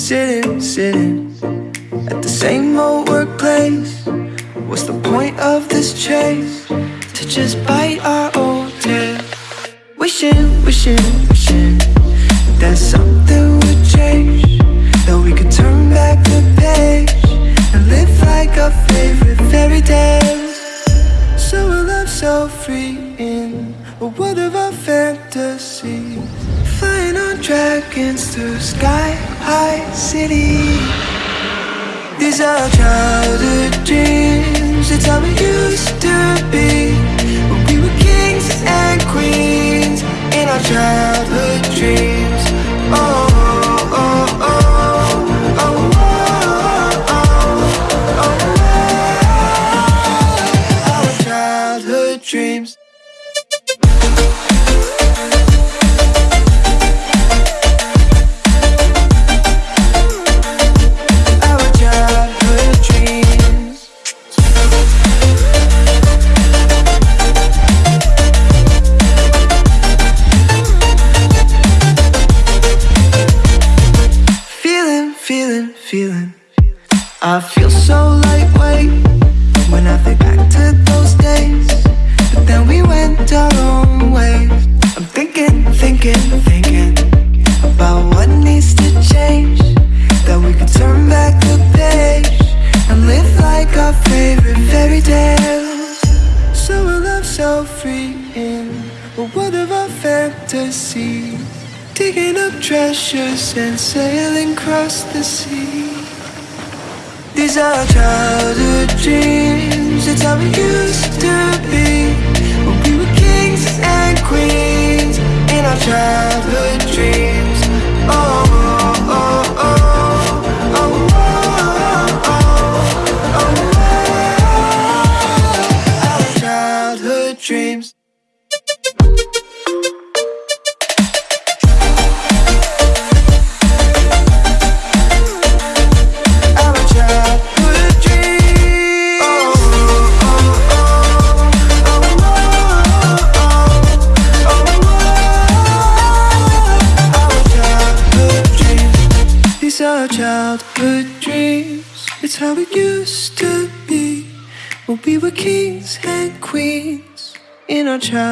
sitting, sitting at the same old workplace. What's the point of this chase? To just bite our old tail? Wishing, wishing, wishing That something would change That we could turn back the page And live like our favorite fairy tales. So we'll so free in A world of our fantasies. Flying on dragons through sky high city These are childhood dreams It's how we used to be When we were kings and queens In our childhood dreams Oh dreams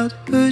childhood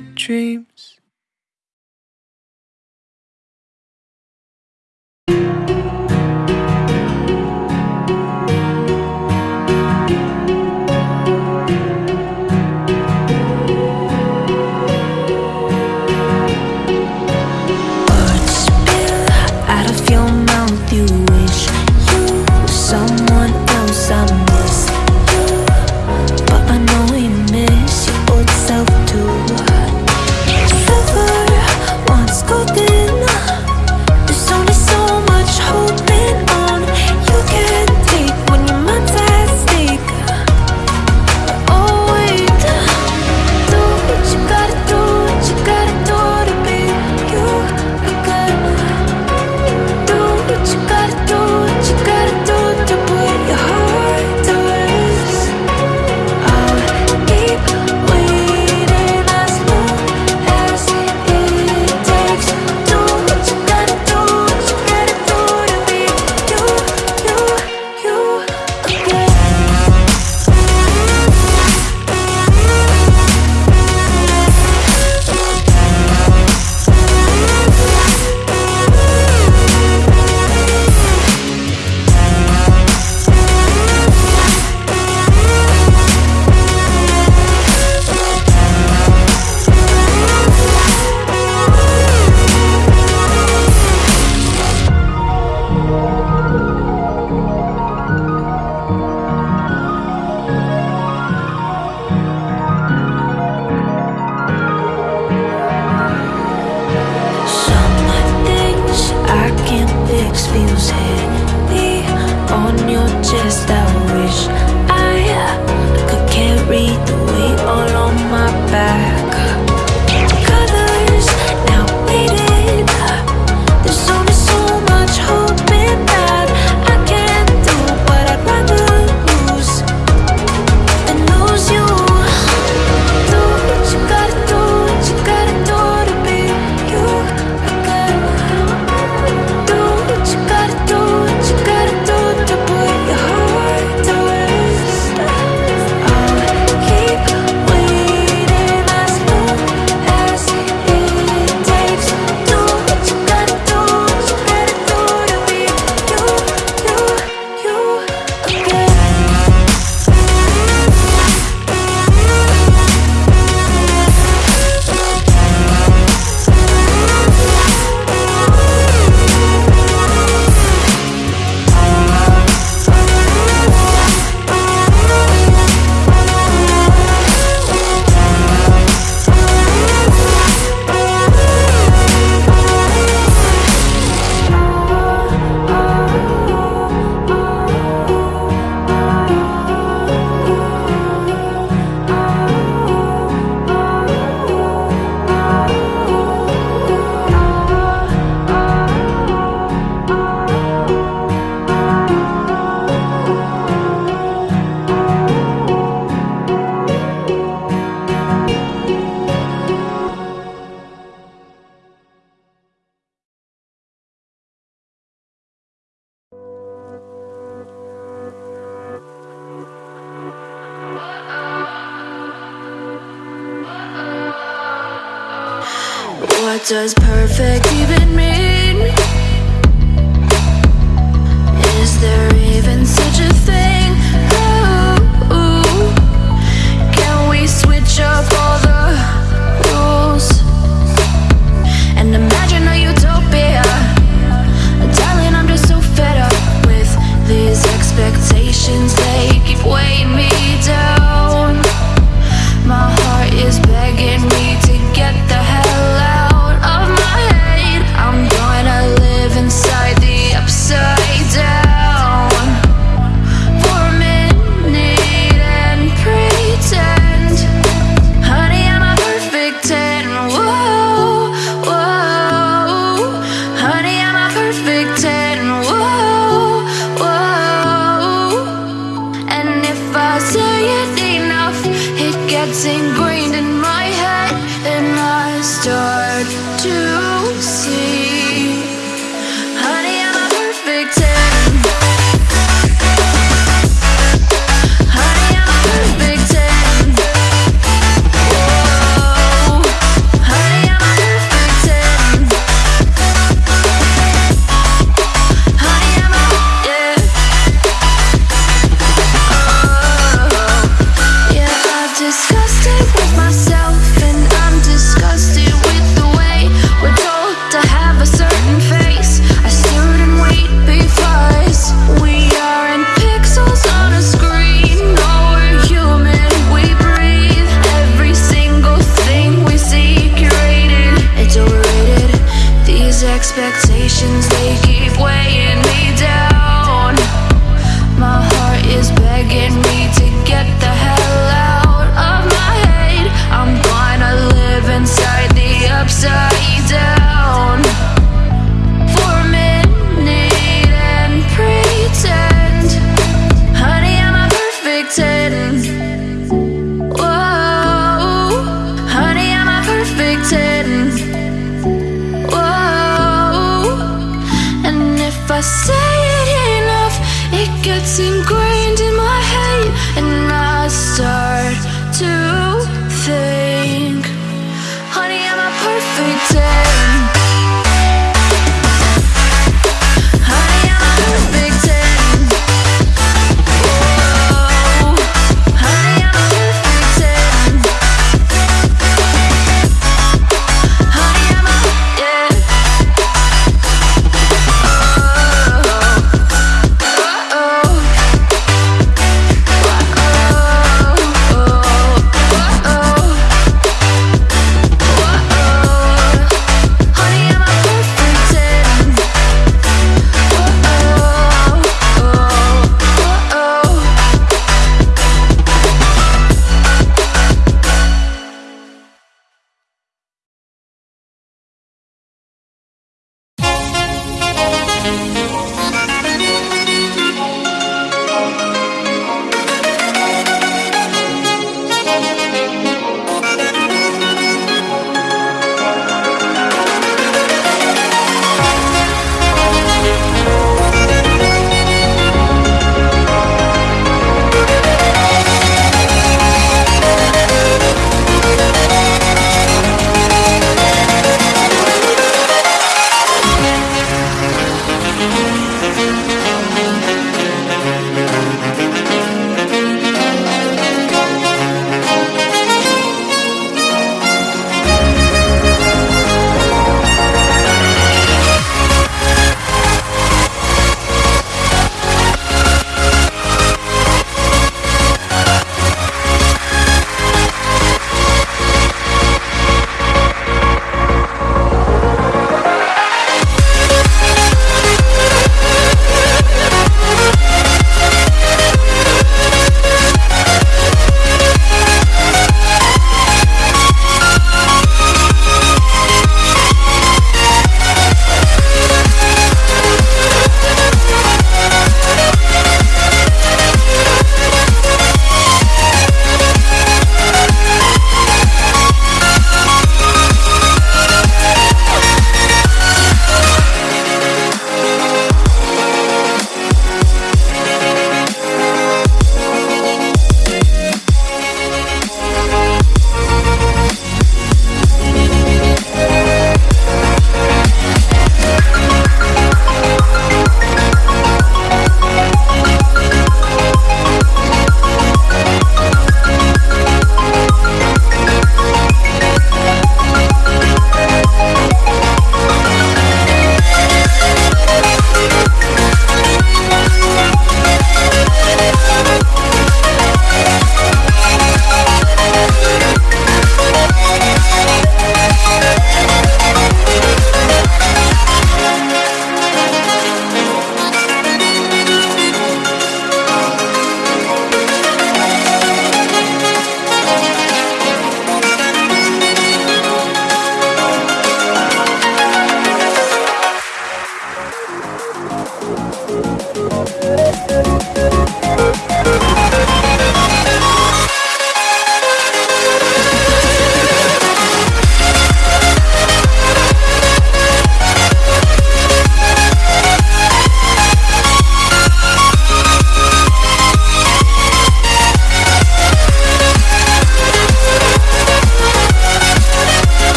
Does perfect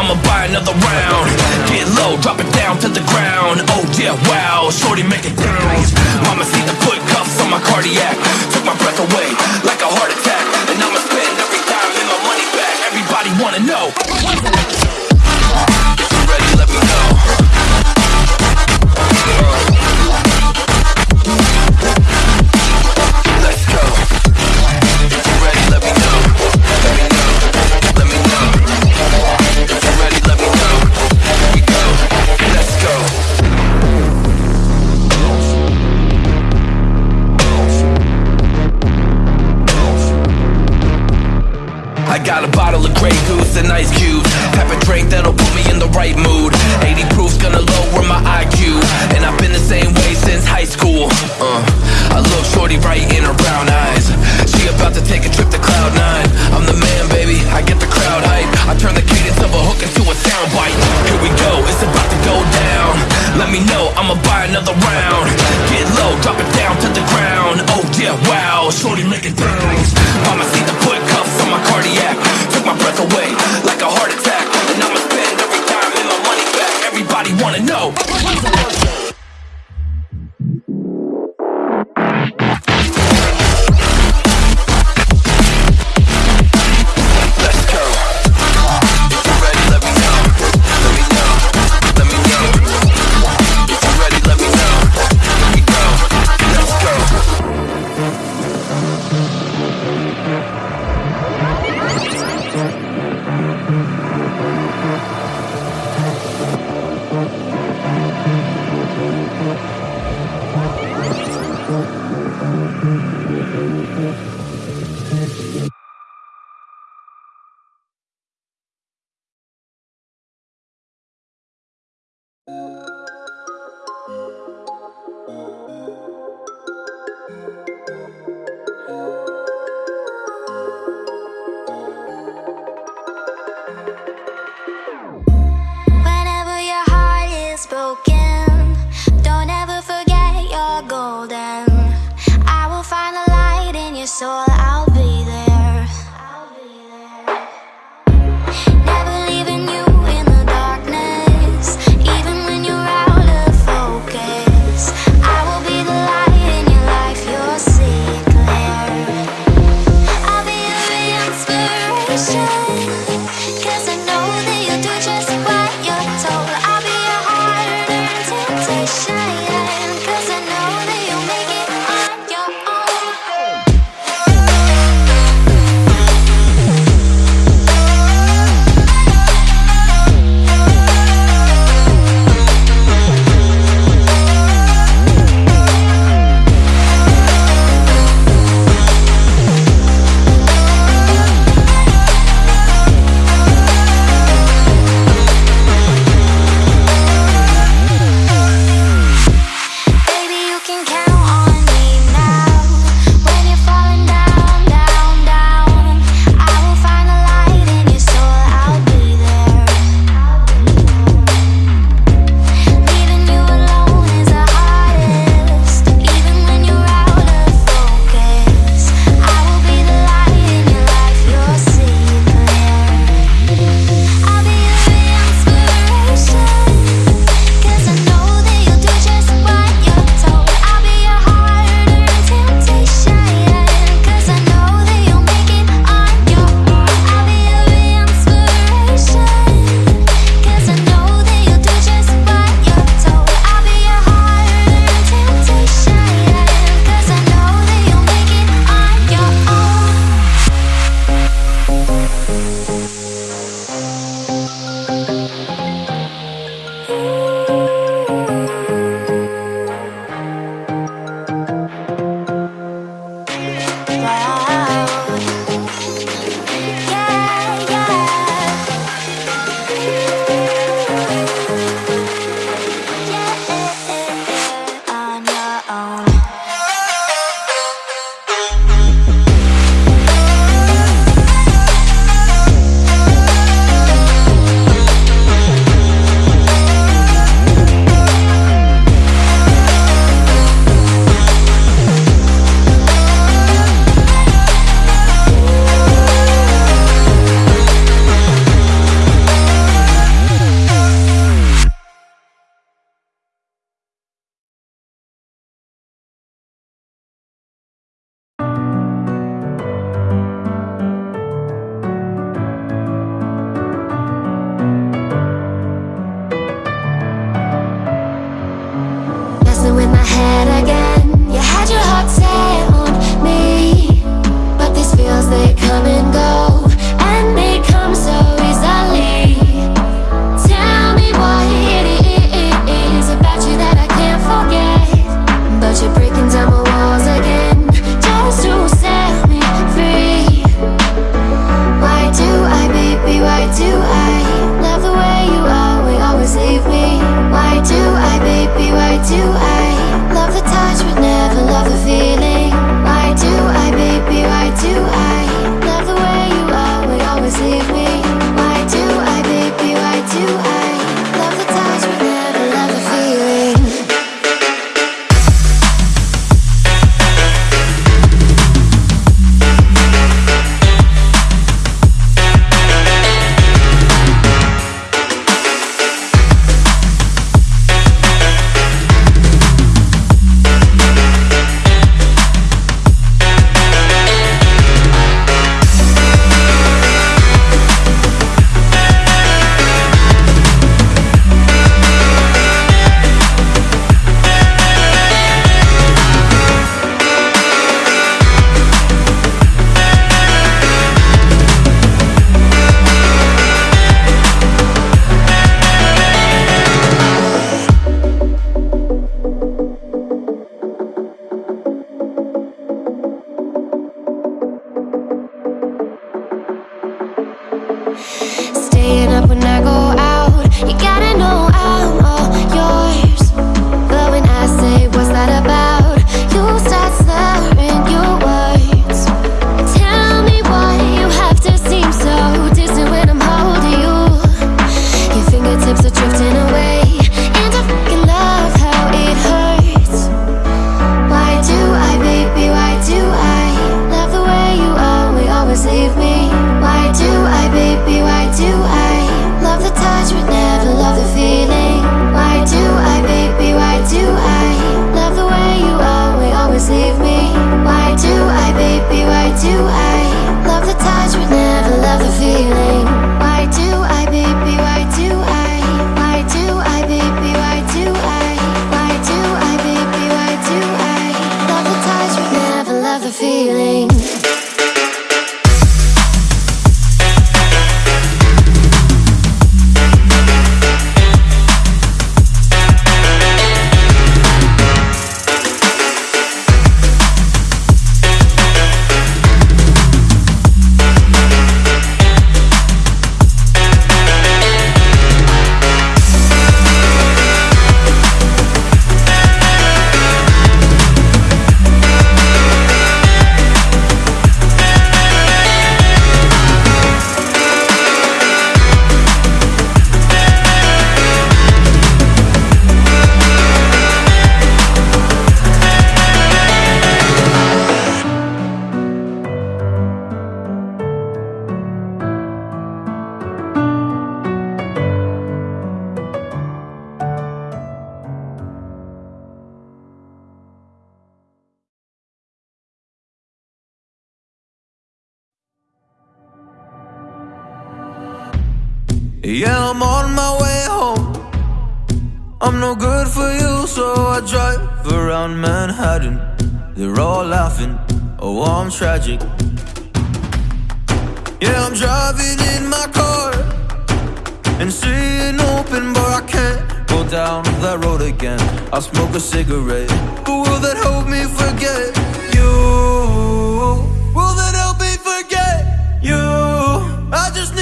I'ma buy another round. Get low, drop it down to the ground. Oh yeah, wow, shorty make it bounce Mama see the foot cuffs on my cardiac. Took my breath away, like a heart attack. And I'ma spend every dime and my money back. Everybody wanna know. another round. Get low, drop it down to the ground. Oh yeah, wow, shorty making Staying up when I you I love the touch, but never love the feeling. Yeah, I'm on my way home. I'm no good for you, so I drive around Manhattan. They're all laughing, oh, I'm tragic. Yeah, I'm driving in my car and seeing open, but I can't go down that road again. I smoke a cigarette, but will that help me forget you? Will that help me forget you? I just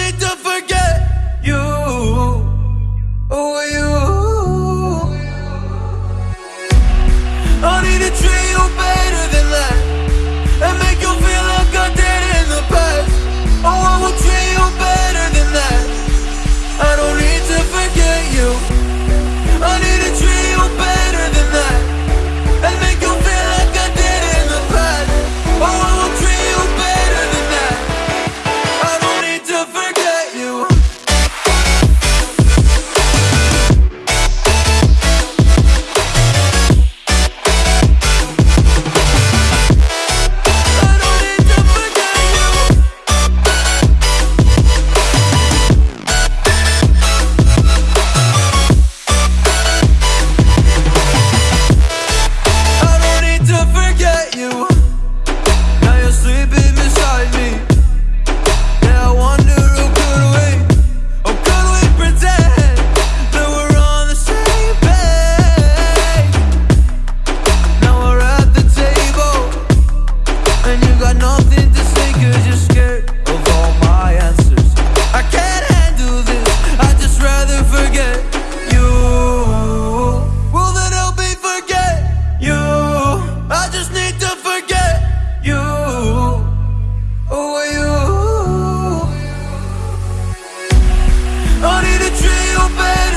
Baby.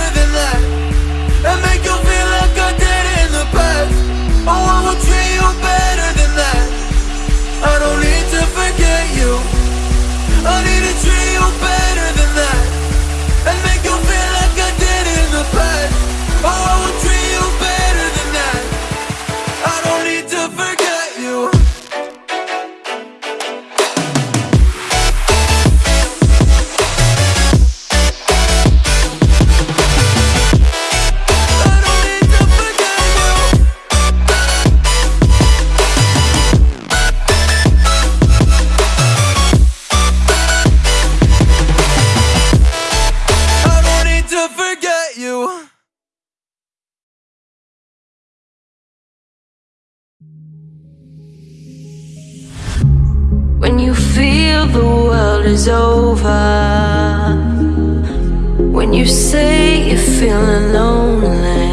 It's over. When you say you're feeling lonely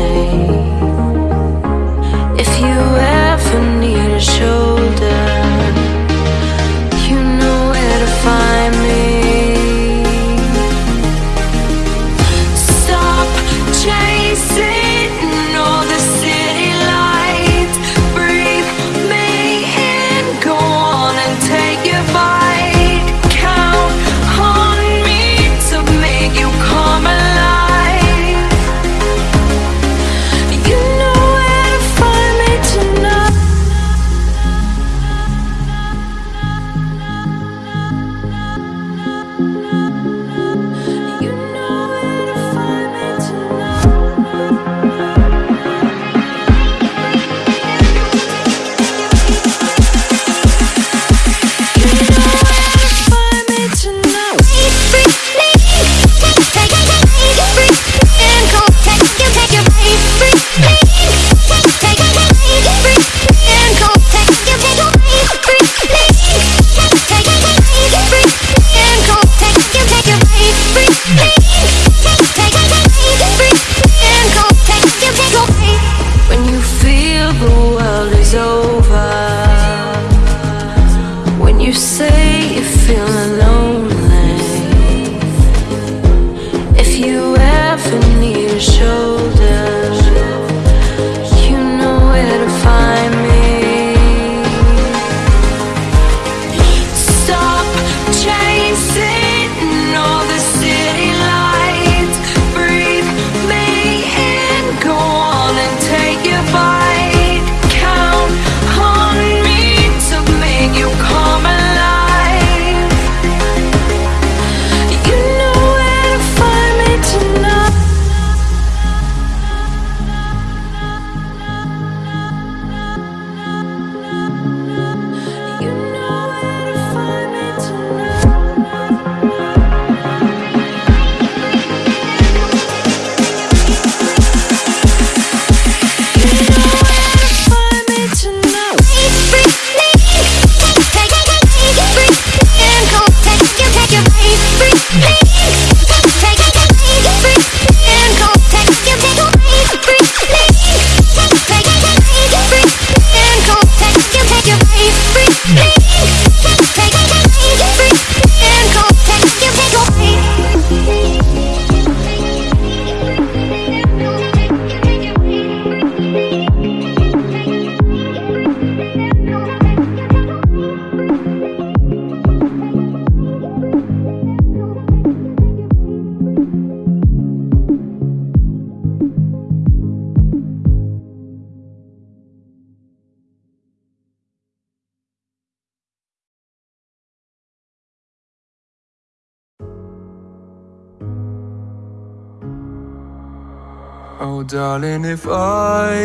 Oh, darling, if I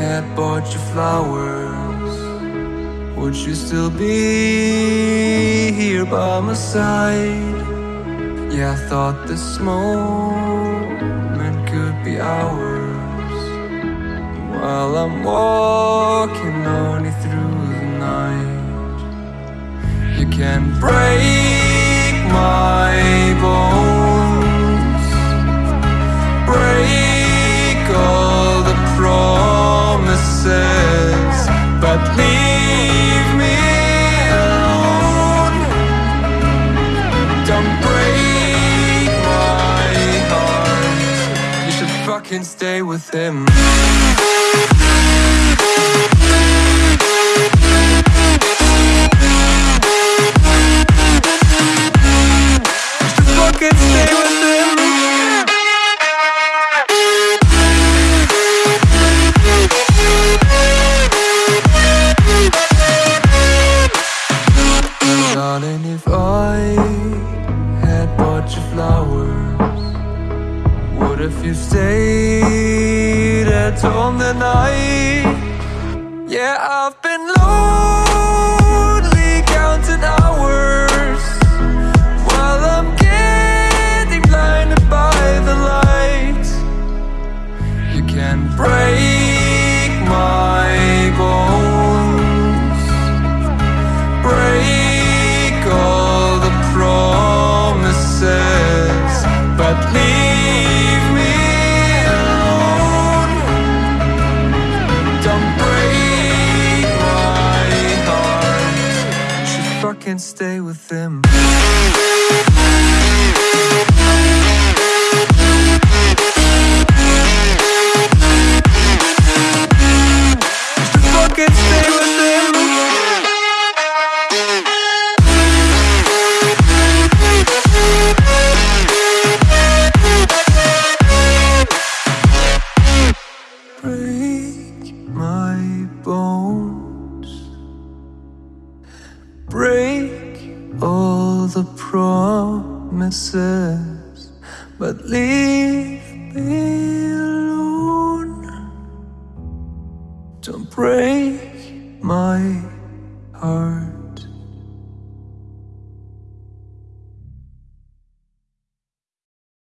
had bought you flowers, would you still be here by my side? Yeah, I thought this moment could be ours while I'm walking on you through the night. You can break my bones, break promises, but leave me alone. Don't break my heart. You should fucking stay with him.